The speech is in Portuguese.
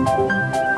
Música